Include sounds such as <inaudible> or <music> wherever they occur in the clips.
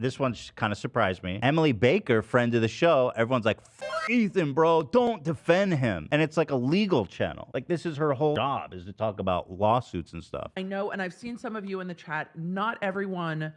This one kind of surprised me. Emily Baker, friend of the show, everyone's like, Ethan, bro, don't defend him. And it's like a legal channel. Like, this is her whole job is to talk about lawsuits and stuff. I know, and I've seen some of you in the chat. Not everyone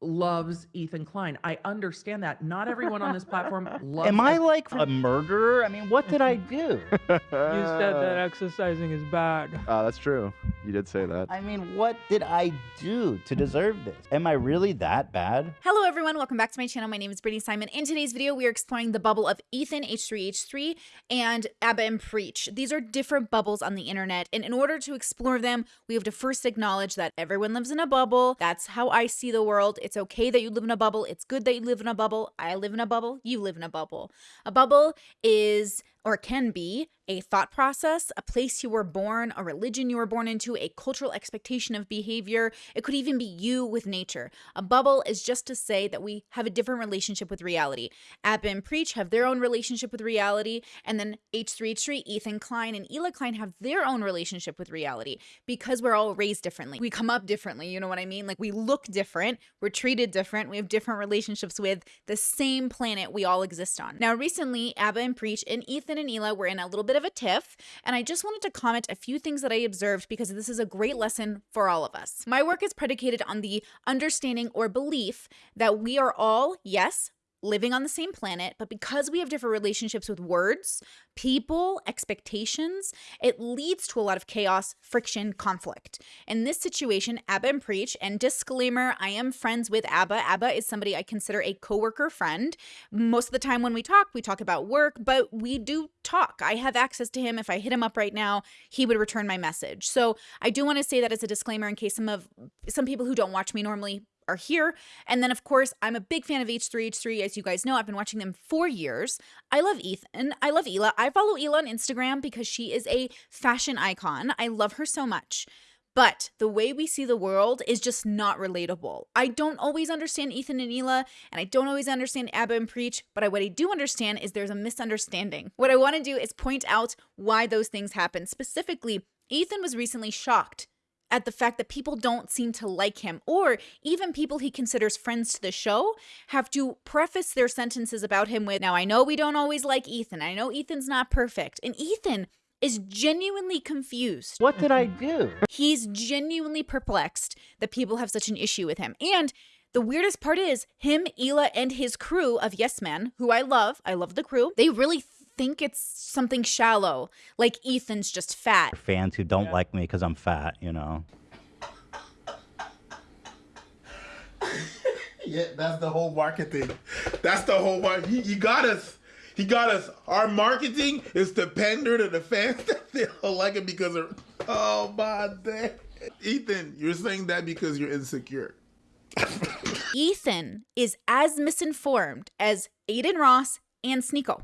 loves Ethan Klein. I understand that. Not everyone on this platform <laughs> loves. Am I like a murderer? I mean, what did I <laughs> do? You said that exercising is bad. Uh, that's true. You did say that. I mean, what did I do to deserve this? Am I really that bad? Hello everyone, welcome back to my channel. My name is Brittany Simon. In today's video, we are exploring the bubble of Ethan H3H3 and Abba and Preach. These are different bubbles on the internet, and in order to explore them, we have to first acknowledge that everyone lives in a bubble. That's how I see the world. It's okay that you live in a bubble. It's good that you live in a bubble. I live in a bubble. You live in a bubble. A bubble is or can be a thought process, a place you were born, a religion you were born into, a cultural expectation of behavior. It could even be you with nature. A bubble is just to say that we have a different relationship with reality. Abba and Preach have their own relationship with reality, and then H3H3, Ethan Klein, and Hila Klein have their own relationship with reality because we're all raised differently. We come up differently, you know what I mean? Like we look different, we're treated different, we have different relationships with the same planet we all exist on. Now, recently, Abba and Preach and Ethan and Hila were in a little bit of a tiff, and I just wanted to comment a few things that I observed because this is a great lesson for all of us. My work is predicated on the understanding or belief that we are all, yes, living on the same planet, but because we have different relationships with words, people, expectations, it leads to a lot of chaos, friction, conflict. In this situation, Abba and Preach, and disclaimer, I am friends with Abba. Abba is somebody I consider a coworker friend. Most of the time when we talk, we talk about work, but we do talk. I have access to him. If I hit him up right now, he would return my message. So I do want to say that as a disclaimer in case some of some people who don't watch me normally are here. And then, of course, I'm a big fan of H3H3. As you guys know, I've been watching them for years. I love Ethan. I love Hila. I follow Hila on Instagram because she is a fashion icon. I love her so much. But the way we see the world is just not relatable. I don't always understand Ethan and Hila, and I don't always understand Abba and Preach, but what I do understand is there's a misunderstanding. What I want to do is point out why those things happen. Specifically, Ethan was recently shocked at the fact that people don't seem to like him, or even people he considers friends to the show have to preface their sentences about him with, Now, I know we don't always like Ethan. I know Ethan's not perfect. And Ethan is genuinely confused. What did I mm-hmm. do? He's genuinely perplexed that people have such an issue with him. And the weirdest part is him, Hila, and his crew of Yes Men, who I love, I love the crew, they really think it's something shallow, like Ethan's just fat. Fans who don't like me because I'm fat, you know. <laughs> yeah, that's the whole marketing. That's the whole market. He, he got us. He got us. Our marketing is to pander to the fans <laughs> that they don't like it because of. Oh my day. Ethan, you're saying that because you're insecure. <laughs> Ethan is as misinformed as Adin Ross and Sneako.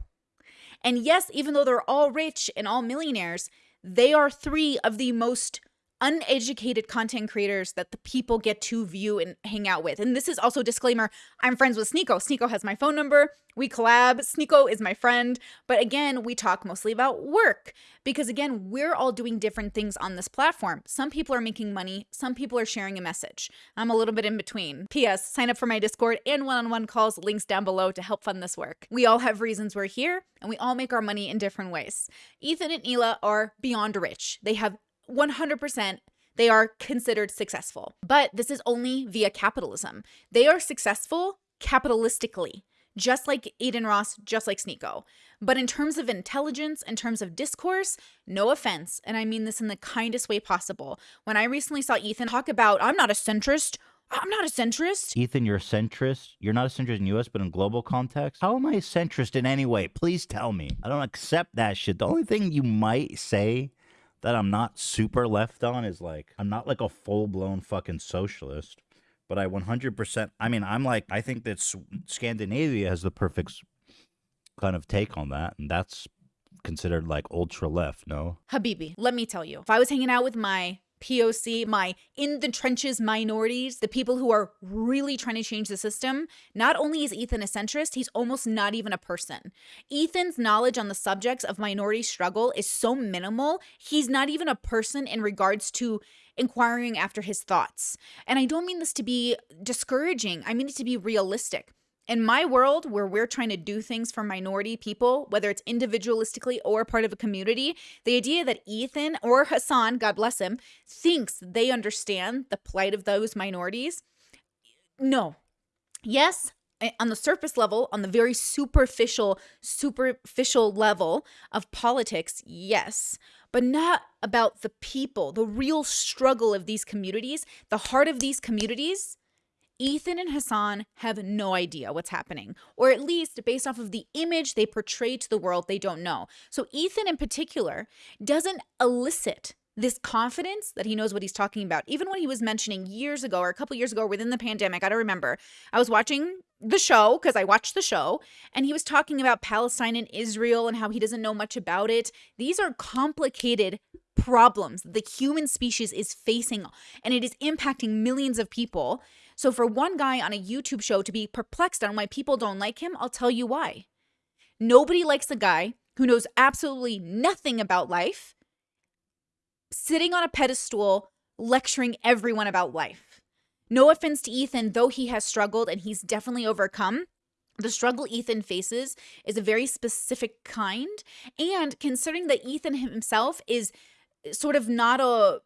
And yes, even though they're all rich and all millionaires, they are three of the most uneducated content creators that the people get to view and hang out with. And this is also disclaimer, I'm friends with Sneako. Sneako has my phone number. We collab. Sneako is my friend. But again, we talk mostly about work because again, we're all doing different things on this platform. Some people are making money, some people are sharing a message. I'm a little bit in between. PS, sign up for my Discord and one-on-one calls, links down below to help fund this work. We all have reasons we're here and we all make our money in different ways. Ethan and Hila are beyond rich. They have 100% they are considered successful. But this is only via capitalism. They are successful capitalistically, just like Adin Ross, just like Sneako. But in terms of intelligence, in terms of discourse, no offense, and I mean this in the kindest way possible. When I recently saw Ethan talk about, I'm not a centrist, I'm not a centrist. Ethan, you're a centrist. You're not a centrist in US, but in global context. How am I a centrist in any way? Please tell me. I don't accept that shit. The only thing you might say that I'm not super left on is like I'm not like a full blown fucking socialist, but I 100%. I mean, I'm like I think that Scandinavia has the perfect kind of take on that, and that's considered like ultra left. No, Habibi, let me tell you, if I was hanging out with my POC, my in the trenches minorities, the people who are really trying to change the system, not only is Ethan a centrist, he's almost not even a person. Ethan's knowledge on the subjects of minority struggle is so minimal, he's not even a person in regards to inquiring after his thoughts. And I don't mean this to be discouraging, I mean it to be realistic. In my world, where we're trying to do things for minority people, whether it's individualistically or part of a community, the idea that Ethan or Hasan, God bless him, thinks they understand the plight of those minorities, no. Yes, eh, on the surface level, on the very superficial, superficial level of politics, yes, but not about the people, the real struggle of these communities, the heart of these communities. Ethan and Hasan have no idea what's happening, or at least based off of the image they portray to the world, they don't know. So, Ethan in particular doesn't elicit this confidence that he knows what he's talking about. Even when he was mentioning years ago or a couple years ago within the pandemic, I don't remember, I was watching the show because I watched the show and he was talking about Palestine and Israel and how he doesn't know much about it. These are complicated problems the human species is facing and it is impacting millions of people. So for one guy on a YouTube show to be perplexed on why people don't like him, I'll tell you why. Nobody likes a guy who knows absolutely nothing about life sitting on a pedestal lecturing everyone about life. No offense to Ethan, though he has struggled and he's definitely overcome. The struggle Ethan faces is a very specific kind. And considering that Ethan himself is sort of not a,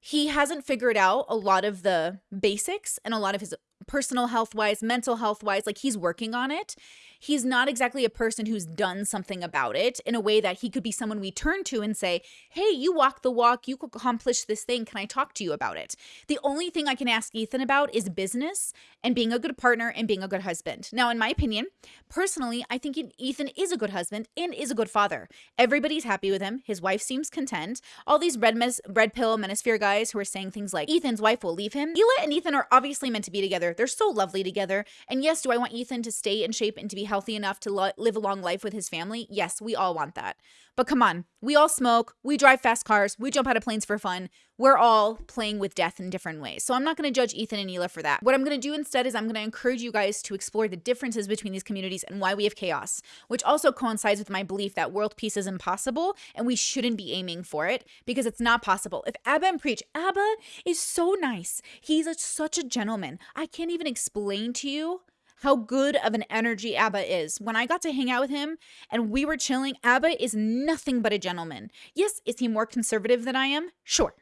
he hasn't figured out a lot of the basics and a lot of his personal health wise, mental health wise, like he's working on it he's not exactly a person who's done something about it in a way that he could be someone we turn to and say, Hey, you walk the walk, you accomplish this thing. Can I talk to you about it? The only thing I can ask Ethan about is business and being a good partner and being a good husband. Now, in my opinion, personally, I think Ethan is a good husband and is a good father. Everybody's happy with him. His wife seems content. All these red, mes- red pill manosphere guys who are saying things like Ethan's wife will leave him. Hila and Ethan are obviously meant to be together. They're so lovely together. And yes, do I want Ethan to stay in shape and to be healthy enough to lo- live a long life with his family? Yes, we all want that. But come on, we all smoke, we drive fast cars, we jump out of planes for fun. We're all playing with death in different ways. So I'm not going to judge Ethan and Hila for that. What I'm going to do instead is I'm going to encourage you guys to explore the differences between these communities and why we have chaos, which also coincides with my belief that world peace is impossible and we shouldn't be aiming for it because it's not possible. If Abba and Preach, Abba is so nice. He's a, such a gentleman. I can't even explain to you how good of an energy Abba is. When I got to hang out with him and we were chilling, Abba is nothing but a gentleman. Yes, is he more conservative than I am? Sure.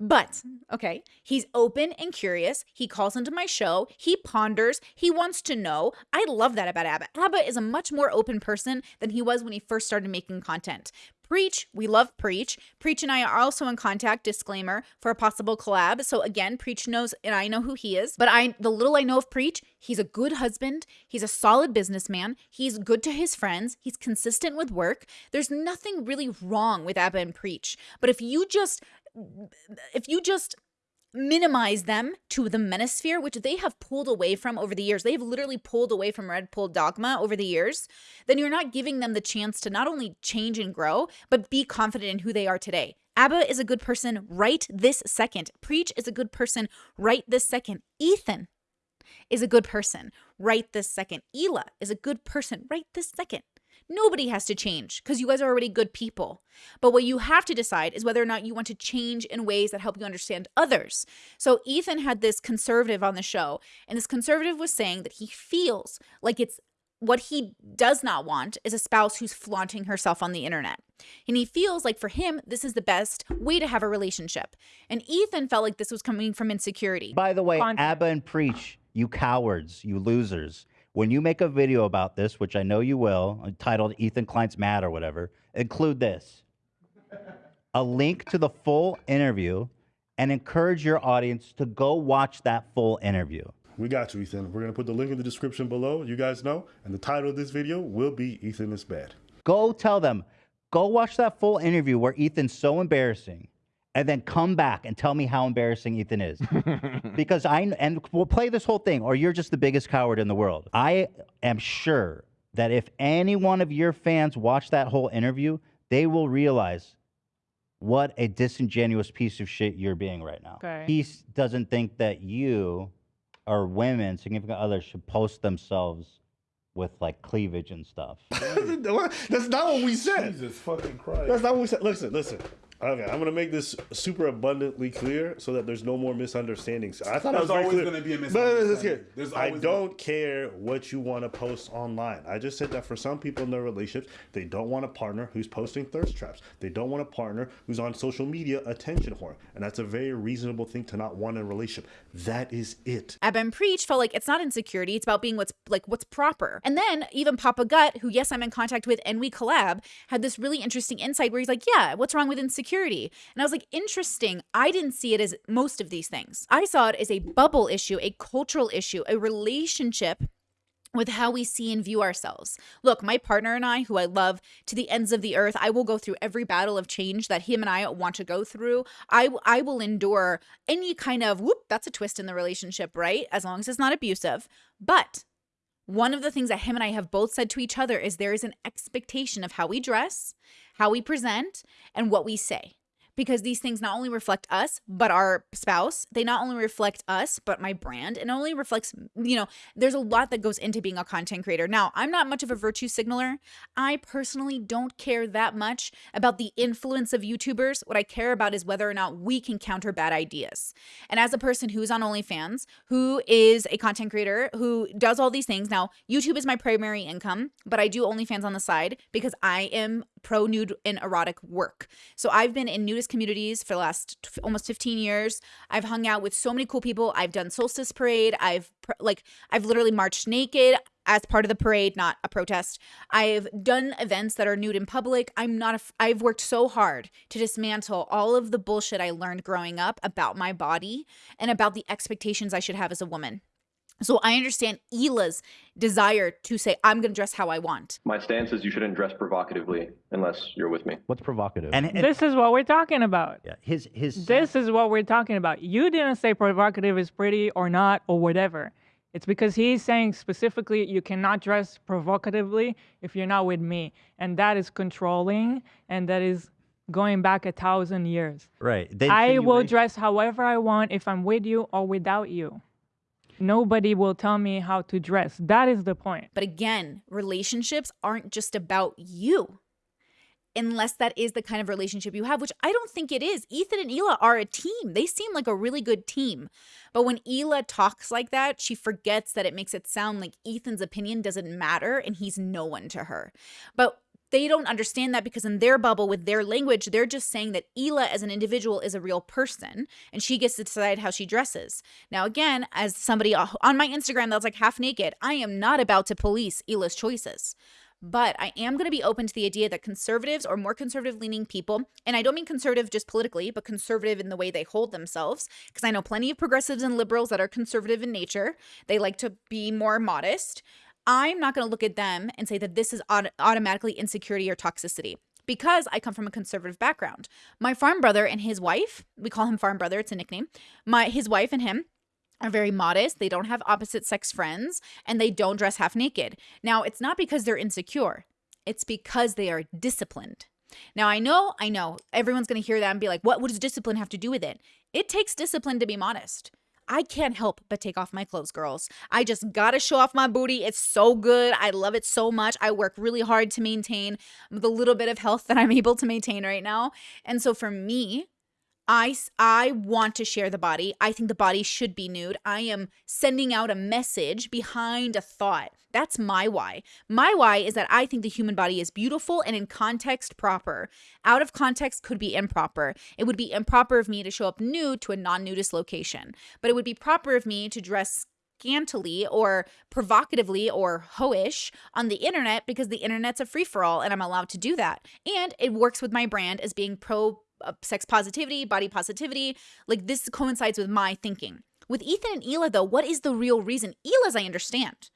But, okay, he's open and curious. He calls into my show. He ponders. He wants to know. I love that about Abba. Abba is a much more open person than he was when he first started making content. Preach, we love Preach. Preach and I are also in contact, disclaimer, for a possible collab. So again, Preach knows and I know who he is. But I the little I know of Preach, he's a good husband, he's a solid businessman, he's good to his friends, he's consistent with work. There's nothing really wrong with Abba and Preach. But if you just if you just minimize them to the manosphere, which they have pulled away from over the years. They've literally pulled away from Red Pill Dogma over the years. Then you're not giving them the chance to not only change and grow, but be confident in who they are today. Abba is a good person right this second. Preach is a good person right this second. Ethan is a good person right this second. Hila is a good person right this second. Nobody has to change because you guys are already good people. But what you have to decide is whether or not you want to change in ways that help you understand others. So Ethan had this conservative on the show, and this conservative was saying that he feels like it's what he does not want is a spouse who's flaunting herself on the internet. And he feels like for him, this is the best way to have a relationship. And Ethan felt like this was coming from insecurity. By the way. Abba and Preach, you cowards, you losers. When you make a video about this, which I know you will, uh, titled Ethan Klein's Mad or whatever, include this a link to the full interview and encourage your audience to go watch that full interview. We got you, Ethan. We're gonna put the link in the description below. You guys know, and the title of this video will be Ethan is bad. Go tell them, go watch that full interview where Ethan's so embarrassing, and then come back and tell me how embarrassing Ethan is. <laughs> because I and we'll play this whole thing, or you're just the biggest coward in the world. I am sure that if any one of your fans watch that whole interview, they will realize what a disingenuous piece of shit you're being right now. Okay. He doesn't think that you or women, significant others, should post themselves with like cleavage and stuff. <laughs> That's not what we said. Jesus fucking Christ. That's not what we said. Listen, listen. Okay, I'm gonna make this super abundantly clear so that there's no more misunderstandings. I thought I was always clear. gonna be a misunderstanding. get- There's I don't care what you want to post online. I just said that for some people in their relationships, they don't want a partner who's posting thirst traps. They don't want a partner who's on social media attention whore, and that's a very reasonable thing to not want in a relationship. That is it. Abba and Preach felt like it's not insecurity, it's about being what's like what's proper. And then even Papa Gut, who yes, I'm in contact with and we collab, had this really interesting insight where he's like, Yeah, what's wrong with insecurity? And I was like, interesting. I didn't see it as most of these things. I saw it as a bubble issue, a cultural issue, a relationship with how we see and view ourselves. Look, my partner and I, who I love to the ends of the earth, I will go through every battle of change that him and I want to go through. I I will endure any kind of whoop, that's a twist in the relationship, right? As long as it's not abusive. But one of the things that him and I have both said to each other is there is an expectation of how we dress, how we present, and what we say. Because these things not only reflect us, but our spouse. They not only reflect us, but my brand. It only reflects, you know, there's a lot that goes into being a content creator. Now, I'm not much of a virtue signaler. I personally don't care that much about the influence of YouTubers. What I care about is whether or not we can counter bad ideas. And as a person who's on OnlyFans, who is a content creator, who does all these things, now YouTube is my primary income, but I do OnlyFans on the side because I am pro nude and erotic work. So I've been in nudist communities for the last almost 15 years. I've hung out with so many cool people. I've done Solstice Parade. I've like I've literally marched naked as part of the parade, not a protest. I've done events that are nude in public. I'm not a I've worked so hard to dismantle all of the bullshit I learned growing up about my body and about the expectations I should have as a woman. So I understand Hila's desire to say I'm going to dress how I want. My stance is you shouldn't dress provocatively unless you're with me. What's provocative? And, and This is what we're talking about. yeah, his his This is what we're talking about. You didn't say provocative is pretty or not or whatever. It's because he's saying specifically you cannot dress provocatively if you're not with me. And that is controlling and that is going back a thousand years. right. the I will dress however I want if I'm with you or without you. Nobody will tell me how to dress. That is the point. But again, relationships aren't just about you. Unless that is the kind of relationship you have, which I don't think it is. Ethan and Hila are a team. They seem like a really good team. But when Hila talks like that, she forgets that it makes it sound like Ethan's opinion doesn't matter and he's no one to her. But they don't understand that because in their bubble with their language, they're just saying that Hila as an individual is a real person and she gets to decide how she dresses. Now, again, as somebody on my Instagram that's like half naked, I am not about to police Hila's choices. But I am going to be open to the idea that conservatives or more conservative leaning people, and I don't mean conservative just politically, but conservative in the way they hold themselves, because I know plenty of progressives and liberals that are conservative in nature. They like to be more modest. I'm not going to look at them and say that this is aut- automatically insecurity or toxicity because I come from a conservative background. My farm brother and his wife, we call him farm brother, it's a nickname. My his wife and him are very modest. They don't have opposite sex friends and they don't dress half naked. Now, it's not because they're insecure. It's because they are disciplined. Now, I know, I know everyone's going to hear that and be like, what, what does discipline have to do with it? It takes discipline to be modest. I can't help but take off my clothes, girls. I just gotta show off my booty. It's so good. I love it so much. I work really hard to maintain the little bit of health <laughs> that I'm able to maintain right now. And so for me, I, I want to share the body. I think the body should be nude. I am sending out a message behind a thought. That's my why. My why is that I think the human body is beautiful and in context proper. Out of context could be improper. It would be improper of me to show up nude to a non nudist location, but it would be proper of me to dress scantily or provocatively or hoish on the internet because the internet's a free for all and I'm allowed to do that. And it works with my brand as being pro Uh, sex positivity, body positivity. Like this coincides with my thinking. With Ethan and Hila, though, what is the real reason? Hila's I understand.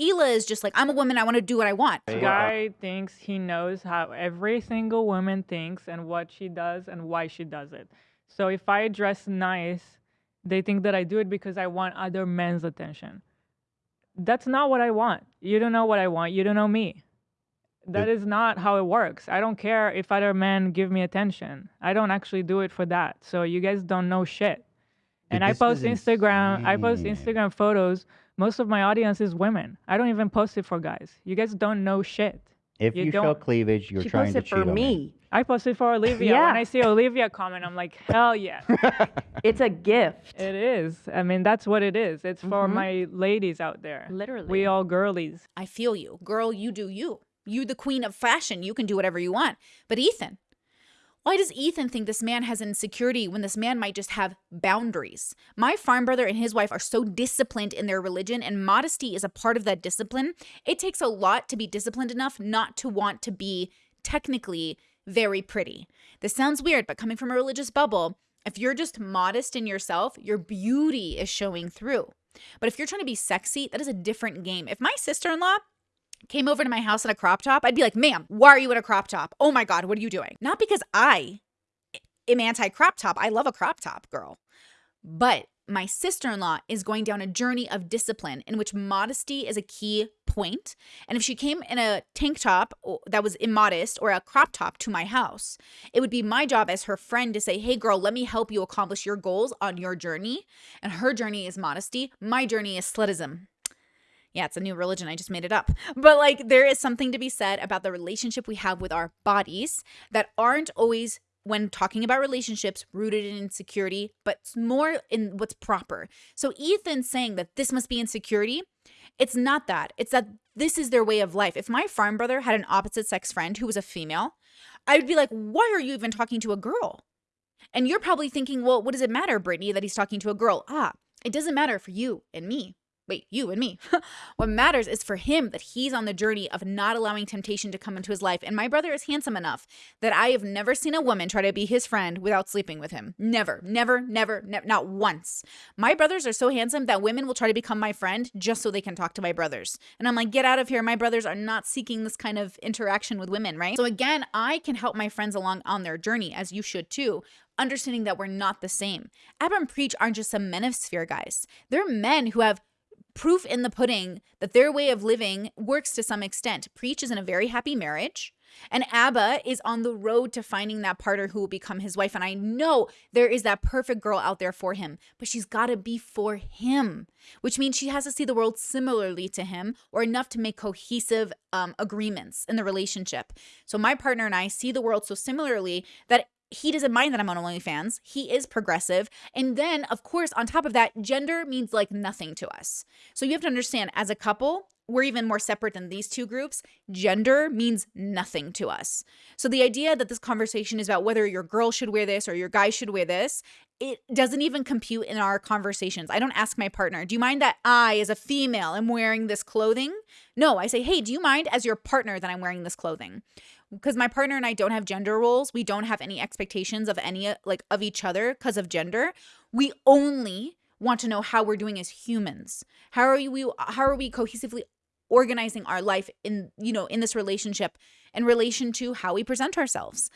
Hila is just like, I'm a woman, I want to do what I want. This guy uh, thinks he knows how every single woman thinks and what she does and why she does it. So if I dress nice, they think that I do it because I want other men's attention. That's not what I want. You don't know what I want. You don't know me. That is not how it works. I don't care if other men give me attention. I don't actually do it for that. So you guys don't know shit. And I post is Instagram, I post. Instagram photos. Most of my audience is women. I don't even post it for guys. You guys don't know shit. If You you, show cleavage, you're she trying to posted cheat for on me. me. I posted for Olivia. Yeah. When I see Olivia comment, I'm like, hell yeah. <laughs> It's a gift. it is. I mean, that's what it is. It's for Mhm. my ladies out there. Literally. We all girlies. I feel you. Girl, you do you. You the queen of fashion. You can do whatever you want. But Ethan, why does Ethan think this man has insecurity when this man might just have boundaries? My farm brother and his wife are so disciplined in their religion, and modesty is a part of that discipline. It takes a lot to be disciplined enough not to want to be technically very pretty. This sounds weird, but coming from a religious bubble, if you're just modest in yourself, your beauty is showing through. But if you're trying to be sexy, that is a different game. If my sister in law came over to my house in a crop top, I'd be like, ma'am, why are you in a crop top? Oh my God, what are you doing? Not because I am anti crop top. I love a crop top, girl. But my sister in law is going down a journey of discipline in which modesty is a key point. And if she came in a tank top that was immodest or a crop top to my house, it would be my job as her friend to say, hey, girl, let me help you accomplish your goals on your journey. And her journey is modesty, my journey is slutism. Yeah, it's a new religion. I just made it up. But like, there is something to be said about the relationship we have with our bodies that aren't always, when talking about relationships, rooted in insecurity, but it's more in what's proper. So, Ethan saying that this must be insecurity, it's not that. It's that this is their way of life. If my farm brother had an opposite sex friend who was a female, I would be like, why are you even talking to a girl? And you're probably thinking, well, what does it matter, Brittany, that he's talking to a girl? Ah, it doesn't matter for you and me. Wait, you and me. <laughs> what matters is for him that he's on the journey of not allowing temptation to come into his life. And my brother is handsome enough that I have never seen a woman try to be his friend without sleeping with him. Never, never, never, never, not once. My brothers are so handsome that women will try to become my friend just so they can talk to my brothers. And I'm like, get out of here. My brothers are not seeking this kind of interaction with women, right? So again, I can help my friends along on their journey, as you should too understanding that we're not the same. Abram Preach aren't just some manosphere guys. They're men who have proof in the pudding that their way of living works to some extent. Preach is in a very happy marriage. And Abba is on the road to finding that partner who will become his wife. And I know there is that perfect girl out there for him, but she's got to be for him, which means she has to see the world similarly to him or enough to make cohesive um, agreements in the relationship. So my partner and I see the world so similarly that he doesn't mind that I'm on OnlyFans. He is progressive. And then, of course, on top of that, gender means like nothing to us. So you have to understand, as a couple, we're even more separate than these two groups. Gender means nothing to us. So the idea that this conversation is about whether your girl should wear this or your guy should wear this, it doesn't even compute in our conversations. I don't ask my partner, do you mind that I, as a female, am wearing this clothing? No, I say, hey, do you mind as your partner that I'm wearing this clothing? Because my partner and I don't have gender roles. We don't have any expectations of any uh, like of each other because of gender. We only want to know how we're doing as humans. How are we how are we cohesively organizing our life in you know in this relationship in relation to how we present ourselves.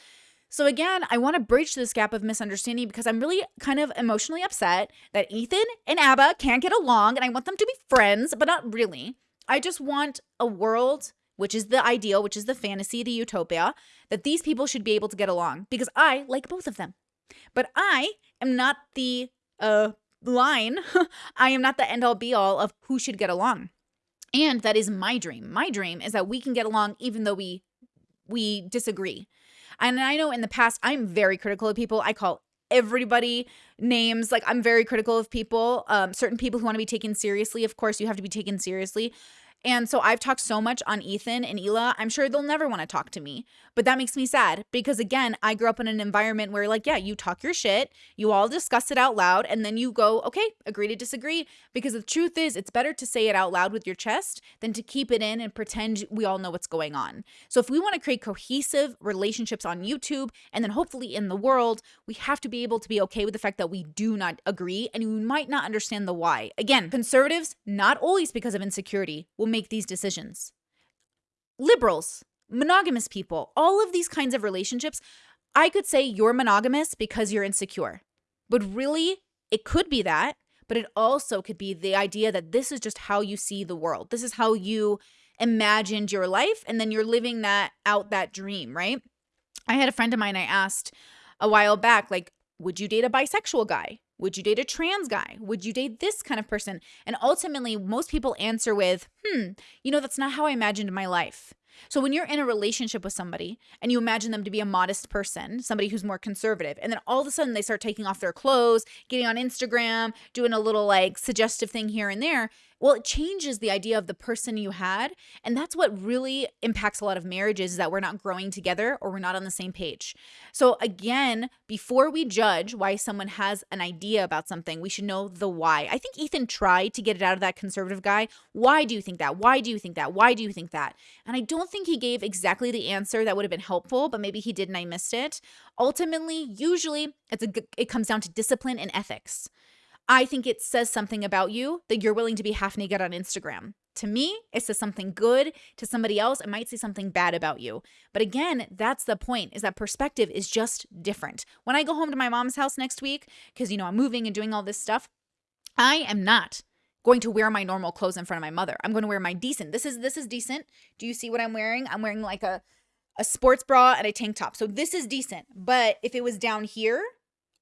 So again, I want to bridge this gap of misunderstanding because I'm really kind of emotionally upset that Ethan and Abba can't get along and I want them to be friends, but not really. I just want a world which is the ideal, which is the fantasy, the utopia, that these people should be able to get along because I like both of them. But I am not the uh, line, <laughs> I am not the end all be all of who should get along. And that is my dream. My dream is that we can get along even though we we disagree. And I know in the past I'm very critical of people. I call everybody names like I'm very critical of people. Um, certain people who want to be taken seriously, of course, you have to be taken seriously. And so I've talked so much on Ethan and Hila, I'm sure they'll never want to talk to me. But that makes me sad because, again, I grew up in an environment where, like, yeah, you talk your shit, you all discuss it out loud, and then you go, okay, agree to disagree. Because the truth is, it's better to say it out loud with your chest than to keep it in and pretend we all know what's going on. So if we want to create cohesive relationships on YouTube and then hopefully in the world, we have to be able to be okay with the fact that we do not agree and we might not understand the why. Again, conservatives, not always because of insecurity, will make these decisions. Liberals, monogamous people, all of these kinds of relationships, I could say you're monogamous because you're insecure. But really, it could be that, but it also could be the idea that this is just how you see the world. This is how you imagined your life, and then you're living that out that dream, right? I had a friend of mine I asked a while back, like, would you date a bisexual guy? Would you date a trans guy? Would you date this kind of person? And ultimately, most people answer with, hmm, you know, that's not how I imagined my life. So when you're in a relationship with somebody and you imagine them to be a modest person, somebody who's more conservative, and then all of a sudden they start taking off their clothes, getting on Instagram, doing a little like suggestive thing here and there, well, it changes the idea of the person you had. And that's what really impacts a lot of marriages is that we're not growing together or we're not on the same page. So, again, before we judge why someone has an idea about something, we should know the why. I think Ethan tried to get it out of that conservative guy. Why do you think that? Why do you think that? Why do you think that? And I don't think he gave exactly the answer that would have been helpful, but maybe he did and I missed it. Ultimately, usually it's a it comes down to discipline and ethics. I think it says something about you that you're willing to be half naked on Instagram. To me, it says something good. To somebody else, it might say something bad about you. But again, that's the point is that perspective is just different. When I go home to my mom's house next week, because, you know, I'm moving and doing all this stuff, I am not going to wear my normal clothes in front of my mother. I'm going to wear my decent. This is this is decent. Do you see what I'm wearing? I'm wearing like a a sports bra and a tank top. So this is decent. But if it was down here,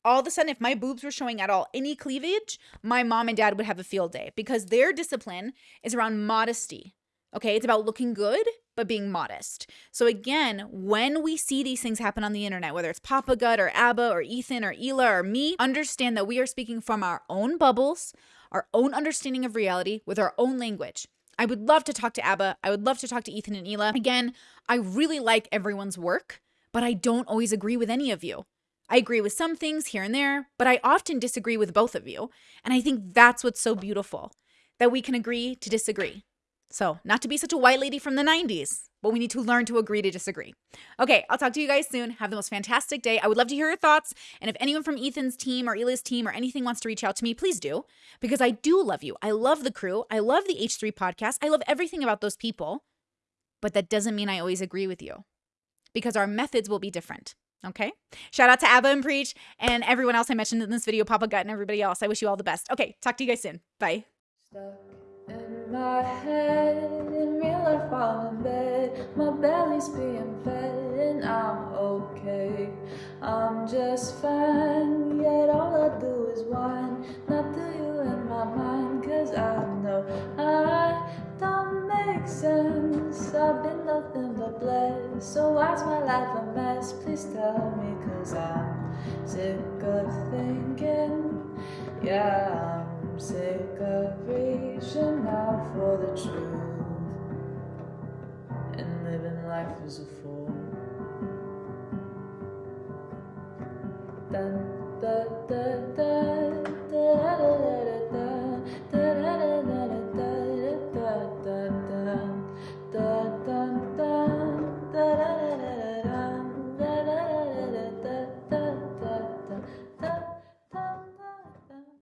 all of a sudden, if my boobs were showing at all any cleavage, my mom and dad would have a field day because their discipline is around modesty. Okay, it's about looking good, but being modest. So, again, when we see these things happen on the internet, whether it's Papa Gut or Abba or Ethan or Hila or me, understand that we are speaking from our own bubbles, our own understanding of reality with our own language. I would love to talk to Abba. I would love to talk to Ethan and Hila. Again, I really like everyone's work, but I don't always agree with any of you. I agree with some things here and there, but I often disagree with both of you. And I think that's what's so beautiful that we can agree to disagree. So, not to be such a white lady from the 90s, but we need to learn to agree to disagree. Okay, I'll talk to you guys soon. Have the most fantastic day. I would love to hear your thoughts. And if anyone from Ethan's team or Hila's team or anything wants to reach out to me, please do, because I do love you. I love the crew. I love the H3 podcast. I love everything about those people. But that doesn't mean I always agree with you because our methods will be different. Okay. Shout out to Abba and Preach and everyone else I mentioned in this video, Papa Gut and everybody else. I wish you all the best. Okay. Talk to you guys soon. Bye. Stuck in my head, in real life I'm in bed. My belly's being fed and I'm okay. I'm just fine, yet all I do is whine. Not to you in my mind, cause I know I don't make sense. I've been nothing but blessed. So why's my life a mess? Tell me, cause I'm sick of thinking. Yeah, I'm sick of reaching out for the truth and living life as a fool.